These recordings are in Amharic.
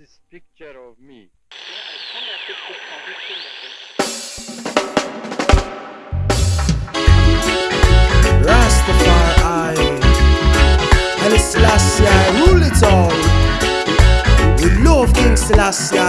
this picture of me. Rastafari Haile Selassie rule it all We love King Selassie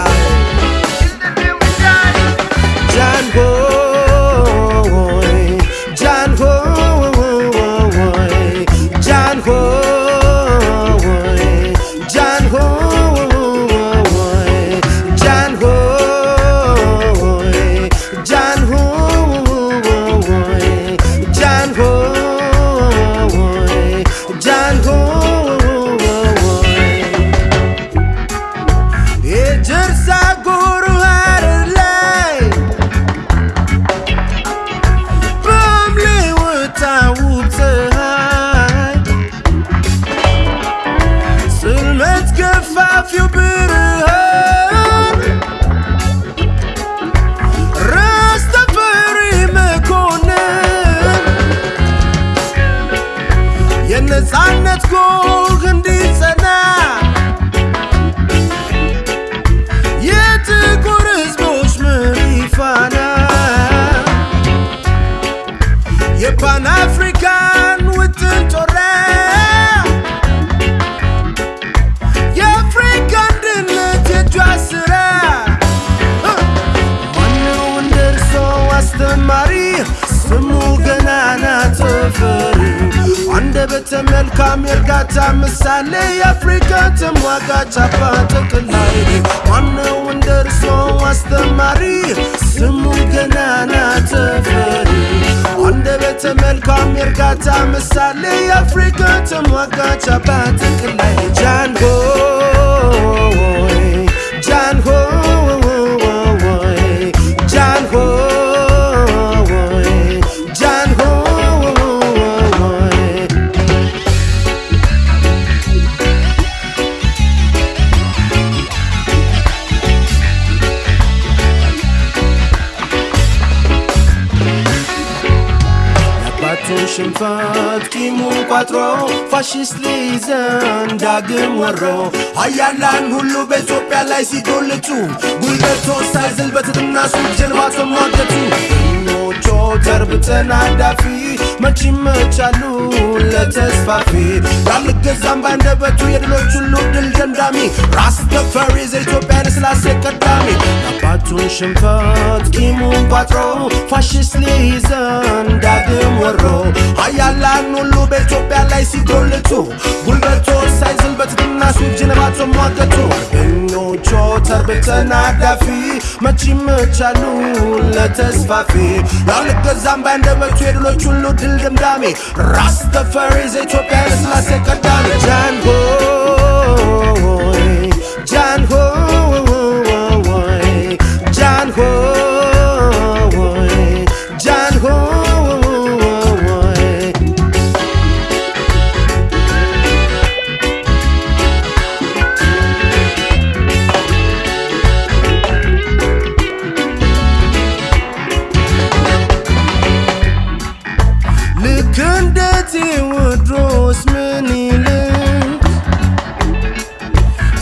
አንደበተ መልካም የእርጋታ ምሳሌ የአፍሪካ ተሟጋች አባት ጠቅላይ ማነው እንደ እርሶ አስተማሪ? ስሙ ገናና ተፈሪ አንደበተ መልካም የእርጋታ ምሳሌ የአፍሪካ ተሟጋች አባት ጠቅላይ ሽንፈት ቂሙን ቋጥሮ ፋሽስት ሊይዘን ዳግም ወሮ ሀያላን ሁሉ በኢትዮጵያ ላይ ሲጎልቱ ጉልበቶ ሳይዝል በትትና ሱቅ ጀልባ ተሟገቱ ኞቾ ተርብተን አዳፊ መች ይመቻሉ ለተስፋፊ ያልገዛም ባንደበቱ የድሎች ሁሉ ድል ደምዳሚ ራስ ተፈሪ ዘኢትዮጵያ ለስላሴ ቀዳሚ የአባቱን ሽንፈት ቂሙን ቋጥሮ ፋሽስት ሊይዘን ዳግም ወሮ ሀያላን ሁሉ በኢትዮጵያ ላይ ሲጎልቱ ጉልበቶ ሳይዝል በትትና ሱቅ ጀልባ ተሟገቱ አርበኞቹ ተርብተን አዳፊ መች ይመቻሉ ለተስፋፊ። ያልገዛም ባንደበቱ የድሎች ሁሉ ድል ደምዳሚ ራስ ተፈሪ ዘኢትዮጵያ ለስላሴ ቀዳሚ ጃንሆይ ክንደቴ ወድሮስ ምን ይልም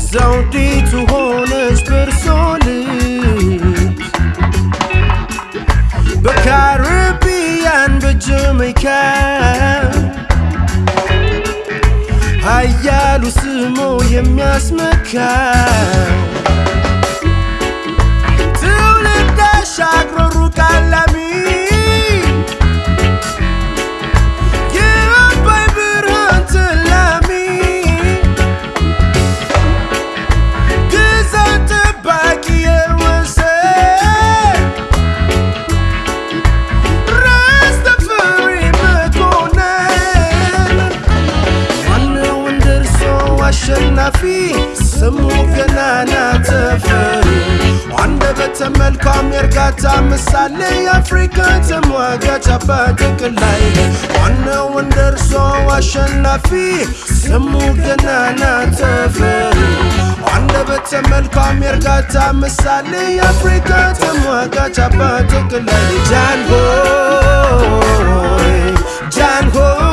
ዘውዲቱ ሆነች በርሶል በካሪቢያን በጀመይካ ሀያሉ ስሞ የሚያስመካ አሸናፊ ስሙ ገናና ተፈሪ አንደበተ መልካም የእርጋታ ምሳሌ የአፍሪካ ተሟጋች አባት ጠቅላይ ማነው እንደ እርሶ አሸናፊ ስሙ ገናና ተፈሪ አንደበተ መልካም የእርጋታ ምሳሌ የአፍሪካ ተሟጋች አባት ጠቅላይ ጃንሆይ ጃንሆይ